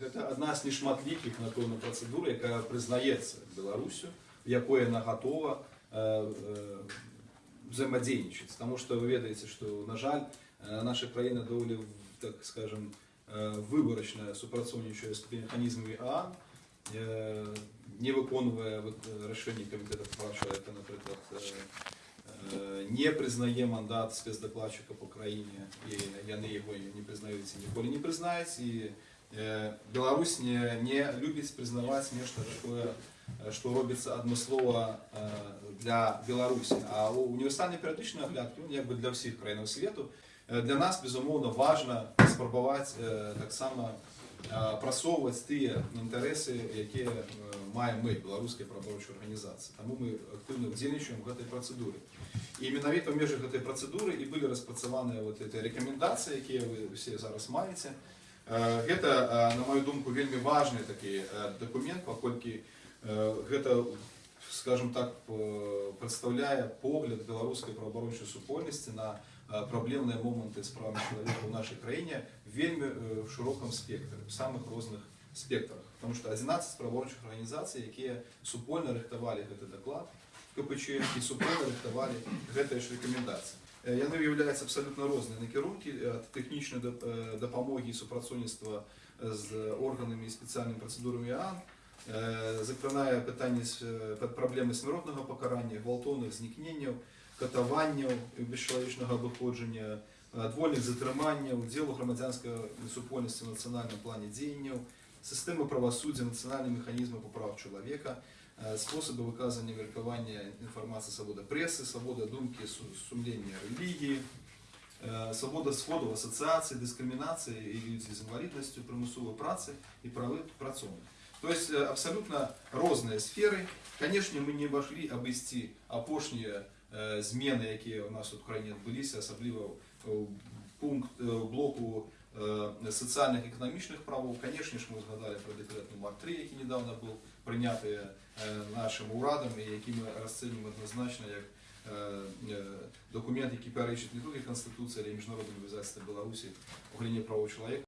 гэта адна з нешматлікіх напэўна працэдур якая прызнаецца беларусю якой яна гатова э, э, взаимодейничать. Потому что вы ведаете, что, на жаль, э, наша країна доволі, так скажем, э, виборочно супрацоўнічае з механізмамі ААН, э, не выконвае вот, э, рашэнні камітэта прав чалавека, напрыклад, э, э, не прызнае мандат спецдакладчыка по краіне, і яны яго не прызнаюць і ніколі не прызнаюць, і э, Беларусь не, не любіць прызнаваць нешта такое, э, што робіцца адмыслова э, для Беларусі. А універсальны перыядычны агляд ён як бы для ўсіх краінаў свету. Э, Для нас, безумоўна, важна спрабаваць э, таксама э, прасоўваць тыя інтарэсы, якія э, маем мы, беларускай праваабарончай арганізацыі. Таму мы актыўна ўдзельнічаем у гэтай працэдуры. І менавіта ў межах гэтай працэдуры і былі распрацаваныя вот эти рэкамендацыі, якія вы ўсе зараз маеце. Э, Гэта, э, на мою думку, вельмі важны такі э, дакумент, паколькі э, гэта скажем так, э, прадстаўляе погляд беларускай праваабарончай супольнасці на э, праблемныя моманты з правамі чалавека ў нашай краіне вельмі э, в шырокам спектры, в самых розных спектрах. Потому что 11 праваабарончых арганізацый, якія супольна рыхтавалі гэты даклад КПЧ і супольна рыхтавалі гэтыя ж рэкамендацыі. Э, Яны ўяўляюцца абсалютна розныя накірункі ад тэхнічнай дап- э, дапамогі і супрацоўніцтва з органамі і спецыяльнымі працэдурамі ААН, Е, закранає питання з- е, під проблеми смертного покарання, гвалтовних зникненнів, катуваннів і безчеловічного виходження, е, двольних затриманнів, ділу громадянської супольності в національному плані діяння, системи правосуддя, національні механізми по правах чоловіка, е, способи виказання і міркування інформації, свобода преси, свобода думки, су- сумління релігії, е, свобода сходу, асоціації, дискримінації і людзі з інвалідністю, примусової праці і прави працовних. То есть э, абсолютно розные сферы. Конечно, мы не могли обойти апошнія э, змены, якія у нас тут в краіне адбыліся, асабліва ў пункт э, ў блоку э, сацыяльных і эканамічных правоў. Конечно ж, мы згадали про дэкрэт нумар 3, які недавно был прыняты э, нашим урадам і які мы расцэнім адназначна як э, э, документ, які пярэчыць не толькі Канстытуцыі, але і міжнародныя абавязацтвы Беларусі ў галіне правоў чалавека.